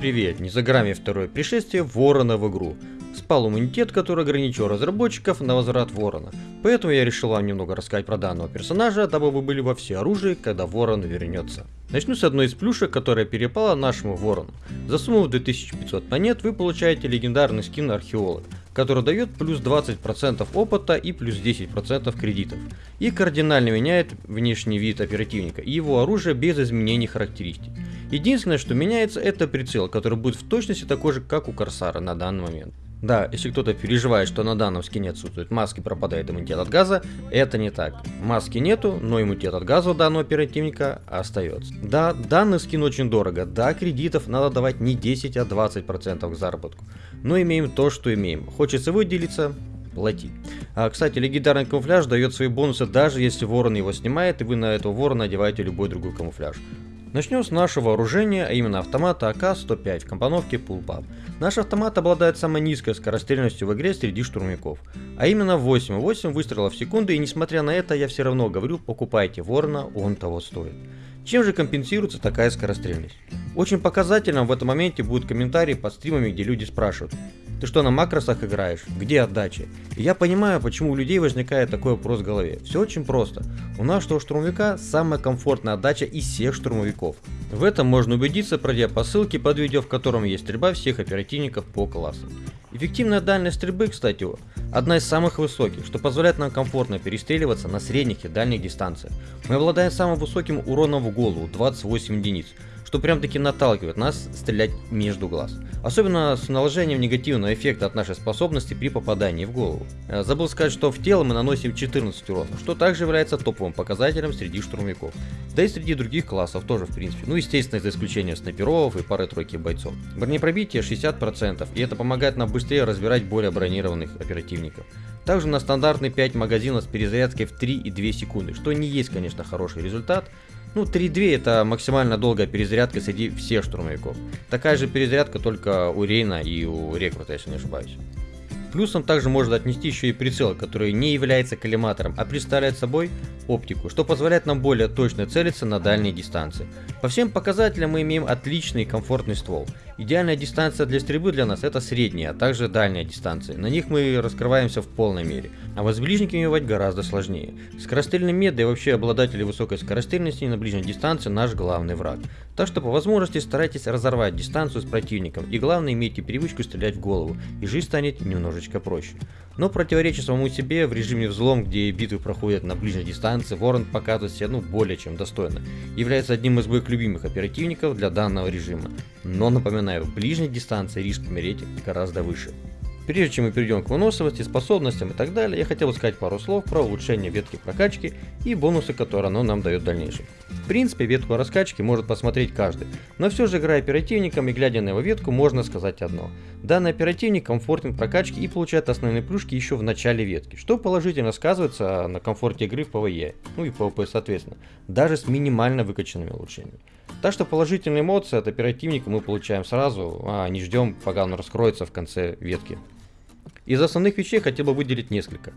привет! Не за грамме второе пришествие Ворона в игру. Спал иммунитет, который ограничил разработчиков на возврат Ворона. Поэтому я решил вам немного рассказать про данного персонажа, дабы вы были во всеоружии, когда Ворон вернется. Начну с одной из плюшек, которая перепала нашему Ворону. За сумму в 2500 монет вы получаете легендарный скин Археолог, который дает плюс 20% опыта и плюс 10% кредитов. И кардинально меняет внешний вид оперативника и его оружие без изменений характеристик. Единственное, что меняется, это прицел, который будет в точности такой же, как у Корсара на данный момент. Да, если кто-то переживает, что на данном скине отсутствует маски, пропадает иммунитет от газа, это не так. Маски нету, но иммунитет от газа у данного оперативника остается. Да, данный скин очень дорого, да, кредитов надо давать не 10, а 20% к заработку. Но имеем то, что имеем. Хочется выделиться, плати. А, кстати, легендарный камуфляж дает свои бонусы даже если ворон его снимает и вы на этого ворона одеваете любой другой камуфляж. Начнем с нашего вооружения, а именно автомата АК-105 в компоновке Pullpup. Наш автомат обладает самой низкой скорострельностью в игре среди штурмяков, а именно 8,8 выстрелов в секунду, и несмотря на это, я все равно говорю, покупайте Ворона, он того стоит. Чем же компенсируется такая скорострельность? Очень показательным в этом моменте будут комментарии под стримами, где люди спрашивают, ты что, на макросах играешь? Где отдача? И я понимаю, почему у людей возникает такой вопрос в голове. Все очень просто. У нашего штурмовика самая комфортная отдача из всех штурмовиков. В этом можно убедиться, пройдя по ссылке под видео, в котором есть стрельба всех оперативников по классам. Эффективная дальность стрельбы, кстати, одна из самых высоких, что позволяет нам комфортно перестреливаться на средних и дальних дистанциях. Мы обладаем самым высоким уроном в голову, 28 единиц, что прям таки наталкивает нас стрелять между глаз. Особенно с наложением негативного эффекта от нашей способности при попадании в голову. Э, забыл сказать, что в тело мы наносим 14 урона, что также является топовым показателем среди штурмовиков. Да и среди других классов тоже в принципе. Ну естественно за исключением снайперов и пары-тройки бойцов. Бронепробитие 60% и это помогает нам быстрее разбирать более бронированных оперативников. Также на стандартный 5 магазинов с перезарядкой в 3,2 секунды, что не есть конечно хороший результат, ну, 3.2 это максимально долгая перезарядка среди всех штурмовиков. Такая же перезарядка только у Рейна и у Рекрута, если не ошибаюсь. Плюсом также можно отнести еще и прицел, который не является коллиматором, а представляет собой оптику, что позволяет нам более точно целиться на дальние дистанции. По всем показателям мы имеем отличный и комфортный ствол. Идеальная дистанция для стрельбы для нас это средняя, а также дальняя дистанция. На них мы раскрываемся в полной мере. А ближниками воевать гораздо сложнее. Скорострельный мед и вообще обладатели высокой скорострельности на ближней дистанции наш главный враг. Так что по возможности старайтесь разорвать дистанцию с противником и главное имейте привычку стрелять в голову, и жизнь станет немножечко проще. Но противоречия самому себе в режиме взлом, где битвы проходят на ближней дистанции, Ворон показывает себя ну более чем достойно. Является одним из моих любимых оперативников для данного режима. Но напоминаю, в ближней дистанции риск умереть гораздо выше. Прежде чем мы перейдем к выносливости, способностям и так далее, я хотел бы сказать пару слов про улучшение ветки прокачки и бонусы, которые оно нам дает в дальнейшем. Принципе, ветку раскачки может посмотреть каждый, но все же играя оперативником и глядя на его ветку, можно сказать одно. Данный оперативник комфортен в прокачке и получает основные плюшки еще в начале ветки, что положительно сказывается на комфорте игры в PvE, ну и PvP соответственно, даже с минимально выкачанными улучшениями. Так что положительные эмоции от оперативника мы получаем сразу, а не ждем, пока он раскроется в конце ветки. Из основных вещей хотел бы выделить несколько.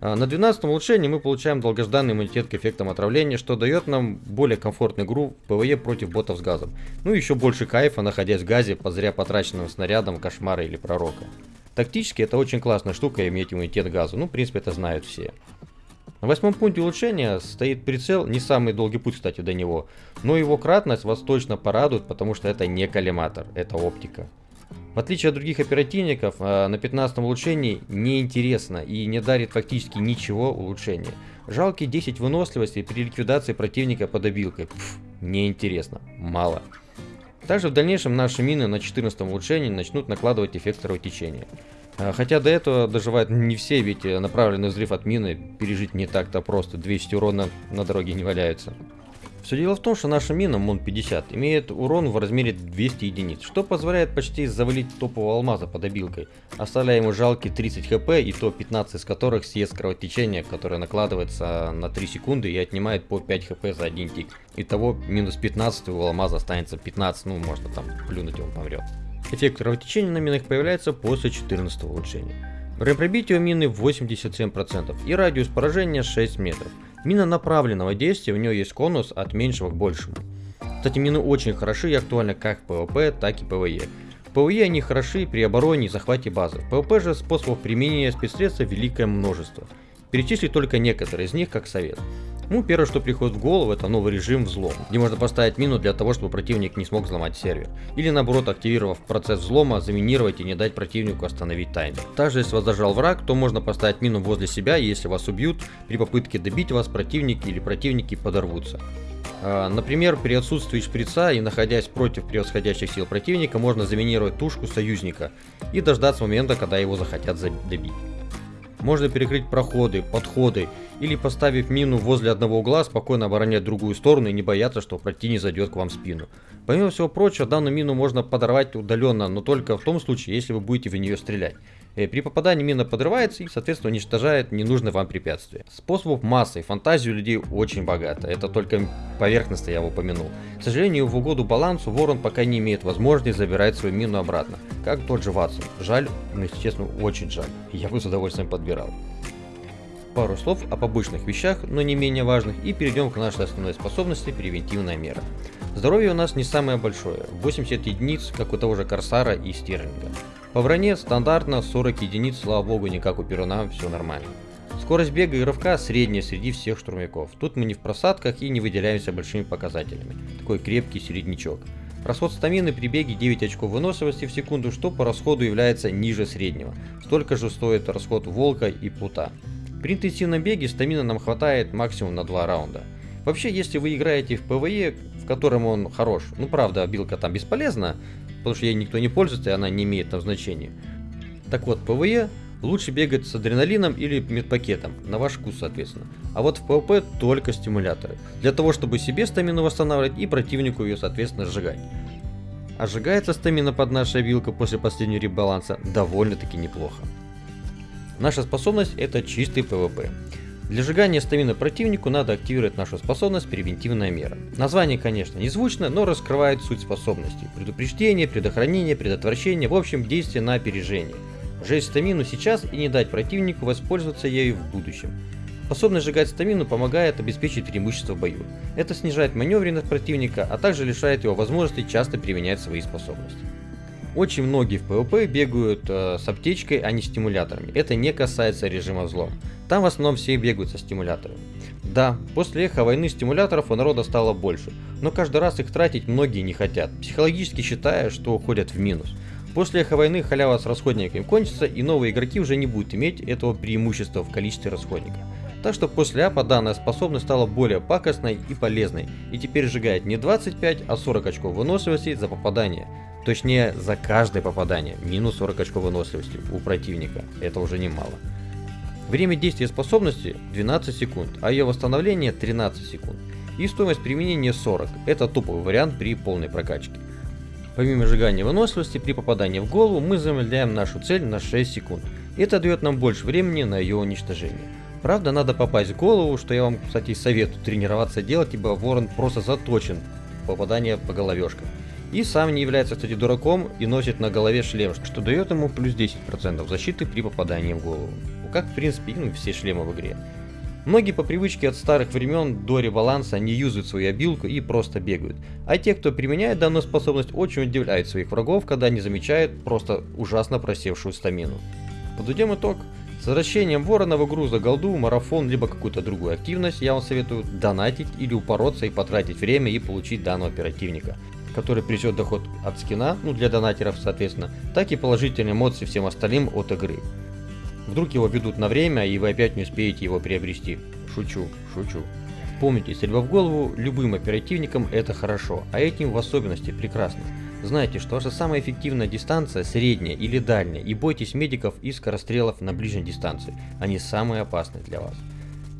А, на 12 улучшении мы получаем долгожданный иммунитет к эффектам отравления, что дает нам более комфортную игру в PvE против ботов с газом. Ну и еще больше кайфа, находясь в газе под зря потраченным снарядом кошмара или пророка. Тактически это очень классная штука иметь иммунитет к газу, ну в принципе это знают все. На восьмом пункте улучшения стоит прицел, не самый долгий путь, кстати, до него, но его кратность вас точно порадует, потому что это не коллиматор, это оптика. В отличие от других оперативников, э, на 15 улучшении неинтересно и не дарит фактически ничего улучшения. Жалкие 10 выносливости при ликвидации противника под обилкой. Пф, неинтересно, мало. Также в дальнейшем наши мины на 14 улучшении начнут накладывать эффект кровотечения. Э, хотя до этого доживают не все, ведь э, направленный взрыв от мины пережить не так-то просто, 200 урона на дороге не валяются. Все дело в том, что наша мина МОН-50 имеет урон в размере 200 единиц, что позволяет почти завалить топового алмаза под обилкой, оставляя ему жалкие 30 хп и то 15 из которых съест кровотечение, которое накладывается на 3 секунды и отнимает по 5 хп за один тик. Итого минус 15 у алмаза останется 15, ну можно там плюнуть и он помрет. Эффект кровотечения на минах появляется после 14 улучшения. Время у мины 87% и радиус поражения 6 метров. Мина направленного действия, у нее есть конус от меньшего к большему. Кстати, мины очень хороши и актуальны как в PvP, так и PvE. В PvE они хороши при обороне и захвате базы. В PvP же способов применения спецсредств великое множество. Перечислить только некоторые из них как совет. Ну, первое, что приходит в голову, это новый режим взлом, где можно поставить мину для того, чтобы противник не смог взломать сервер. Или наоборот, активировав процесс взлома, заминировать и не дать противнику остановить таймер. Также, если вас зажал враг, то можно поставить мину возле себя, и если вас убьют, при попытке добить вас противники или противники подорвутся. А, например, при отсутствии шприца и находясь против превосходящих сил противника, можно заминировать тушку союзника и дождаться момента, когда его захотят добить. Можно перекрыть проходы, подходы или поставив мину возле одного угла, спокойно оборонять другую сторону и не бояться, что противник зайдет к вам в спину. Помимо всего прочего, данную мину можно подорвать удаленно, но только в том случае, если вы будете в нее стрелять. Э, при попадании мина подрывается и, соответственно, уничтожает ненужное вам препятствие. Способов фантазии у людей очень богато, это только поверхностно я упомянул. К сожалению, в угоду балансу Ворон пока не имеет возможности забирать свою мину обратно, как тот же Ватсон. Жаль, но, если честно, очень жаль. Я бы с удовольствием подбирал. Пару слов об обычных вещах, но не менее важных, и перейдем к нашей основной способности превентивная мера. Здоровье у нас не самое большое, 80 единиц, как у того же Корсара и Стерлинга. По броне стандартно 40 единиц, слава богу, не как у Перуна, все нормально. Скорость бега и рывка средняя среди всех штурмяков. Тут мы не в просадках и не выделяемся большими показателями. Такой крепкий середнячок. Расход стамины при беге 9 очков выносливости в секунду, что по расходу является ниже среднего. Столько же стоит расход волка и плута. При интенсивном беге стамина нам хватает максимум на 2 раунда. Вообще, если вы играете в PvE, в котором он хорош, ну правда, билка там бесполезна, потому что ей никто не пользуется, и она не имеет там значения. Так вот, PvE лучше бегать с адреналином или медпакетом, на ваш вкус, соответственно. А вот в PvP только стимуляторы, для того, чтобы себе стамину восстанавливать и противнику ее, соответственно, сжигать. А сжигается стамина под нашей билкой после последнего ребаланса довольно-таки неплохо. Наша способность это чистый PvP. Для сжигания стамины противнику надо активировать нашу способность «Превентивная мера». Название, конечно, не звучно, но раскрывает суть способности. Предупреждение, предохранение, предотвращение, в общем, действие на опережение. Сжечь стамину сейчас и не дать противнику воспользоваться ею в будущем. Способность сжигать стамину помогает обеспечить преимущество в бою. Это снижает маневренность противника, а также лишает его возможности часто применять свои способности. Очень многие в PvP бегают э, с аптечкой, а не стимуляторами. Это не касается режима взлом. Там в основном все бегают со стимуляторами. Да, после эхо войны стимуляторов у народа стало больше, но каждый раз их тратить многие не хотят, психологически считая, что уходят в минус. После эхо войны халява с расходниками кончится, и новые игроки уже не будут иметь этого преимущества в количестве расходников. Так что после апа данная способность стала более пакостной и полезной, и теперь сжигает не 25, а 40 очков выносливости за попадание. Точнее, за каждое попадание, минус 40 очков выносливости у противника, это уже немало. Время действия способности 12 секунд, а ее восстановление 13 секунд. И стоимость применения 40, это топовый вариант при полной прокачке. Помимо сжигания выносливости, при попадании в голову мы замедляем нашу цель на 6 секунд. Это дает нам больше времени на ее уничтожение. Правда, надо попасть в голову, что я вам, кстати, советую тренироваться делать, ибо ворон просто заточен попадание по головешкам. И сам не является, кстати, дураком и носит на голове шлем, что дает ему плюс 10% защиты при попадании в голову. Ну, как, в принципе, ну, все шлемы в игре. Многие по привычке от старых времен до ребаланса не юзают свою обилку и просто бегают. А те, кто применяет данную способность, очень удивляют своих врагов, когда не замечают просто ужасно просевшую стамину. Подведем итог. С возвращением ворона в игру за голду, марафон, либо какую-то другую активность, я вам советую донатить или упороться и потратить время и получить данного оперативника который принесет доход от скина, ну для донатеров соответственно, так и положительные эмоции всем остальным от игры. Вдруг его ведут на время, и вы опять не успеете его приобрести. Шучу, шучу. Помните, стрельба в голову любым оперативникам это хорошо, а этим в особенности прекрасно. Знайте, что ваша самая эффективная дистанция средняя или дальняя, и бойтесь медиков и скорострелов на ближней дистанции, они самые опасные для вас.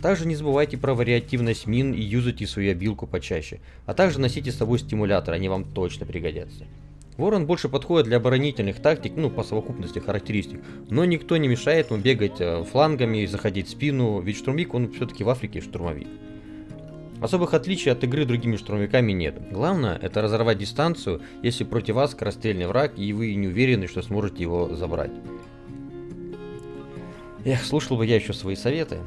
Также не забывайте про вариативность мин и юзайте свою обилку почаще, а также носите с собой стимулятор, они вам точно пригодятся. Ворон больше подходит для оборонительных тактик, ну по совокупности характеристик, но никто не мешает ему бегать э, флангами заходить в спину, ведь штурмовик он все-таки в Африке штурмовик. Особых отличий от игры другими штурмовиками нет. Главное это разорвать дистанцию, если против вас скорострельный враг и вы не уверены, что сможете его забрать. Эх, слушал бы я еще свои советы.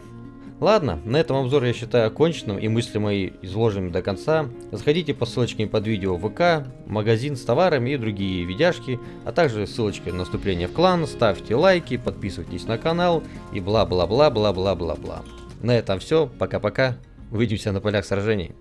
Ладно, на этом обзор я считаю оконченным и мысли мои изложенными до конца. Заходите по ссылочке под видео в ВК, магазин с товарами и другие видяшки, а также ссылочка на вступление в клан, ставьте лайки, подписывайтесь на канал и бла-бла-бла-бла-бла-бла-бла. На этом все, пока-пока, увидимся на полях сражений.